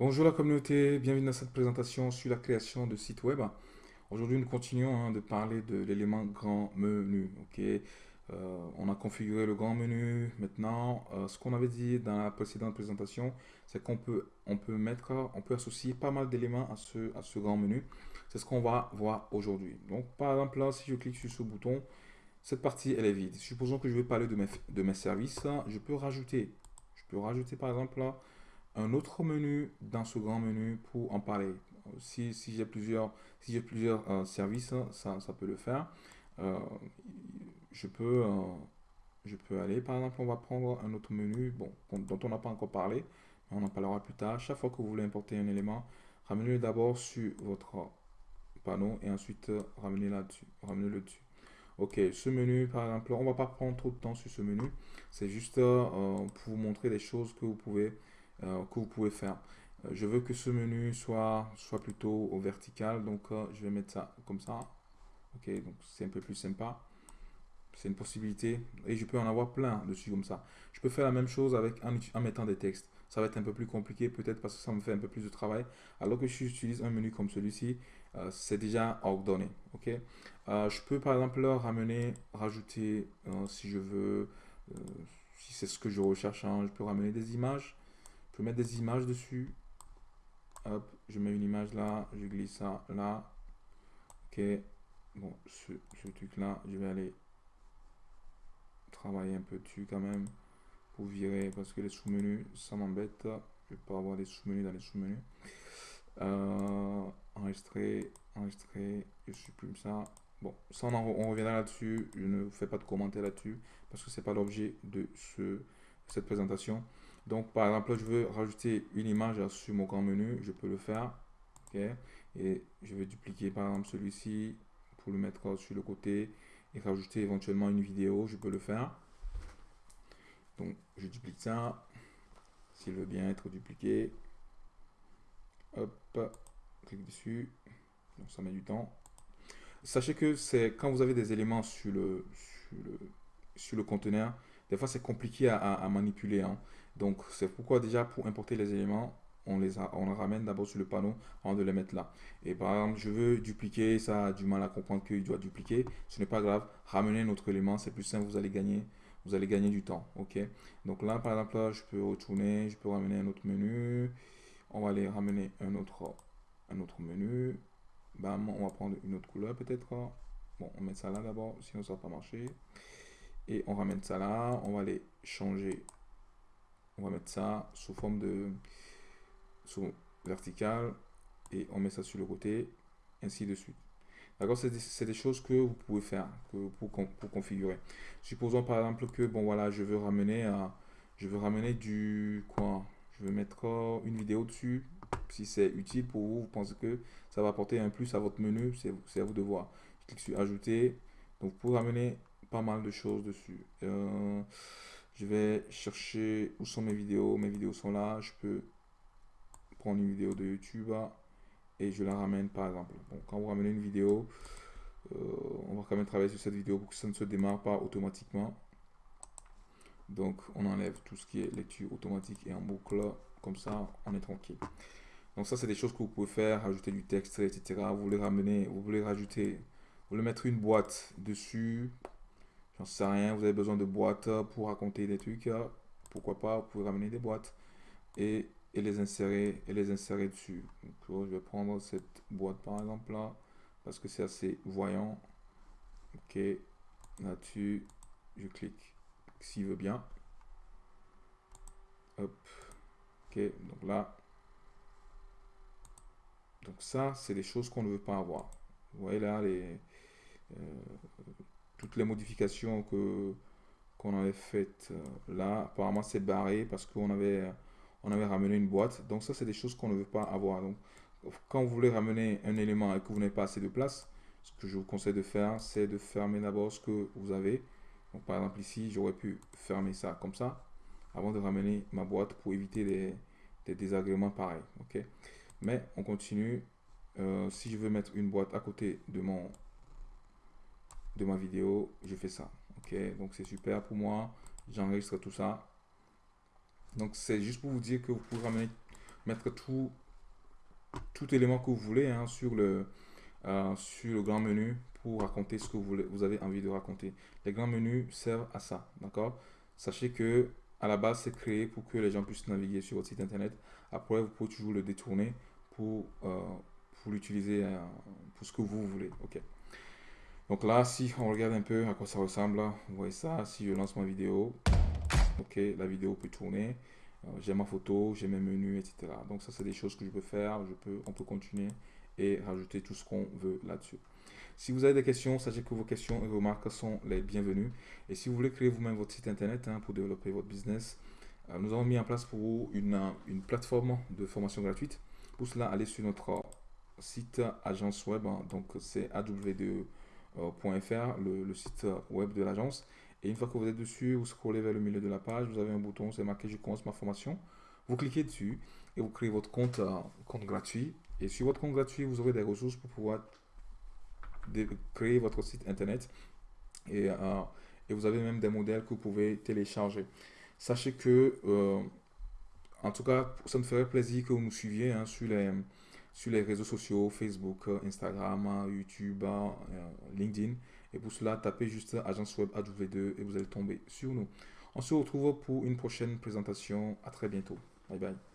Bonjour la communauté, bienvenue dans cette présentation sur la création de sites web. Aujourd'hui, nous continuons hein, de parler de l'élément grand menu. Euh, on a configuré le grand menu. Maintenant, euh, ce qu'on avait dit dans la précédente présentation, c'est qu'on peut, on peut mettre, on peut associer pas mal d'éléments à ce, à ce grand menu. C'est ce qu'on va voir aujourd'hui. Donc, par exemple, là, si je clique sur ce bouton, cette partie, elle est vide. Supposons que je vais parler de mes, de mes services. Je peux rajouter, je peux rajouter par exemple là, un autre menu dans ce grand menu pour en parler. Si, si j'ai plusieurs, si plusieurs euh, services, ça, ça, peut le faire. Euh, je, peux, euh, je peux aller, par exemple, on va prendre un autre menu bon, dont on n'a pas encore parlé, mais on en parlera plus tard. Chaque fois que vous voulez importer un élément, ramenez-le d'abord sur votre panneau et ensuite ramenez là-dessus, ramenez-le dessus. Ok, ce menu, par exemple, on va pas prendre trop de temps sur ce menu. C'est juste pour vous montrer des choses que vous pouvez que vous pouvez faire. Euh, je veux que ce menu soit, soit plutôt au vertical, donc euh, je vais mettre ça comme ça. Ok, donc c'est un peu plus sympa. C'est une possibilité et je peux en avoir plein dessus comme ça. Je peux faire la même chose avec en, mettant des textes. Ça va être un peu plus compliqué peut-être parce que ça me fait un peu plus de travail. Alors que si j'utilise un menu comme celui-ci, c'est déjà ordonné. Ok, je peux par exemple ramener, rajouter si je veux, si c'est ce que je recherche, hein, je peux ramener des images mettre des images dessus. Hop, je mets une image là, je glisse ça là. Ok, bon, ce, truc là, je vais aller travailler un peu dessus quand même pour virer parce que les sous-menus, ça m'embête. Je vais pas avoir des sous-menus dans les sous-menus. Euh, enregistrer, enregistrer, je supprime ça. Bon, ça on, on reviendra là-dessus. Je ne fais pas de commentaires là-dessus parce que c'est pas l'objet de ce, cette présentation. Donc, par exemple, je veux rajouter une image sur mon grand menu, je peux le faire. Et je vais dupliquer, par exemple, celui-ci pour le mettre sur le côté et rajouter éventuellement une vidéo, je peux le faire. Donc, je duplique ça. S'il veut bien être dupliqué. Hop, clique dessus. Donc, ça met du temps. Sachez que c'est quand vous avez des éléments sur le, sur le, conteneur, des fois c'est compliqué à, manipuler. Hein. Donc, c'est pourquoi déjà, pour importer les éléments, on les, on les ramène d'abord sur le panneau avant de les mettre là. Et par exemple, je veux dupliquer, ça a du mal à comprendre qu'il doit dupliquer. Ce n'est pas grave, ramener notre élément, c'est plus simple, vous allez gagner vous allez gagner du temps. ok? Donc là, par exemple, là, je peux retourner, je peux ramener un autre menu. On va aller ramener un autre, un autre menu. Bam, on va prendre une autre couleur peut-être. Bon, on met ça là d'abord, sinon ça va pas marcher. Et on ramène ça là. On va aller changer. On va mettre ça sous forme de sous vertical et on met ça sur le côté ainsi de suite. D'accord c'est des, choses que vous pouvez faire que pour, pour configurer. Supposons par exemple que bon voilà je veux ramener à je veux ramener du quoi? Je veux mettre une vidéo dessus. Si c'est utile pour vous vous pensez que ça va apporter un plus à votre menu c'est à vous de voir. Je clique sur ajouter. Donc pour ramener pas mal de choses dessus euh, je vais chercher où sont mes vidéos. Mes vidéos sont là. Je peux prendre une vidéo de YouTube et je la ramène par exemple. quand vous ramenez une vidéo, euh, on va quand même travailler sur cette vidéo pour que ça ne se démarre pas automatiquement. Donc on enlève tout ce qui est lecture automatique et en boucle. Comme ça, on est tranquille. Donc ça, c'est des choses que vous pouvez faire, rajouter du texte, etc. Vous voulez ramener, vous voulez rajouter, vous voulez mettre une boîte dessus, J'en sais rien, vous avez besoin de boîtes pour raconter des trucs. Pourquoi pas, vous pouvez ramener des boîtes et, les insérer et les insérer dessus. Donc, je vais prendre cette boîte par exemple là parce que c'est assez voyant. Ok, là-dessus, je clique s'il veut bien. Hop, ok, donc là. Donc ça, c'est des choses qu'on ne veut pas avoir. Vous voyez là, les, euh, toutes les modifications que qu'on avait faites euh, là, apparemment c'est barré parce qu'on avait, on avait ramené une boîte. Donc ça, c'est des choses qu'on ne veut pas avoir. Donc, quand vous voulez ramener un élément et que vous n'avez pas assez de place, ce que je vous conseille de faire, c'est de fermer d'abord ce que vous avez. Donc par exemple ici, j'aurais pu fermer ça comme ça avant de ramener ma boîte pour éviter des, des désagréments pareils. ok? Mais on continue. Euh, si je veux mettre une boîte à côté de mon de ma vidéo, je fais ça. Ok, donc c'est super pour moi. J'enregistre tout ça. Donc c'est juste pour vous dire que vous pouvez mettre tout, tout élément que vous voulez hein, sur, le, euh, sur le grand menu pour raconter ce que vous, vous avez envie de raconter. Les grands menus servent à ça, d'accord? Sachez que à la base, c'est créé pour que les gens puissent naviguer sur votre site internet. Après, vous pouvez toujours le détourner pour, euh, l'utiliser euh, pour ce que vous voulez. Ok? Donc là, si on regarde un peu à quoi ça ressemble, vous voyez ça. Si je lance ma vidéo, ok, la vidéo peut tourner. Euh, j'ai ma photo, j'ai mes menus, etc. Donc ça, c'est des choses que je peux faire. Je peux, on peut continuer et rajouter tout ce qu'on veut là-dessus. Si vous avez des questions, sachez que vos questions et vos remarques sont les bienvenues. Et si vous voulez créer vous-même votre site internet hein, pour développer votre business, euh, nous avons mis en place pour vous une, une, plateforme de formation gratuite. Pour cela, allez sur notre site agence web, hein. donc c'est aw2.fr, le, le site web de l'agence. Et une fois que vous êtes dessus, vous scrollez vers le milieu de la page, vous avez un bouton, c'est marqué Je commence ma formation. Vous cliquez dessus et vous créez votre compte, euh, compte gratuit. Et sur votre compte gratuit, vous aurez des ressources pour pouvoir créer votre site internet et, euh, et, vous avez même des modèles que vous pouvez télécharger. Sachez que, euh, en tout cas, ça me ferait plaisir que vous nous suiviez hein, sur, les, sur les réseaux sociaux, Facebook, Instagram, YouTube, euh, LinkedIn. Et pour cela, tapez juste Agence Web AW2 et vous allez tomber sur nous. On se retrouve pour une prochaine présentation. À très bientôt. Bye bye.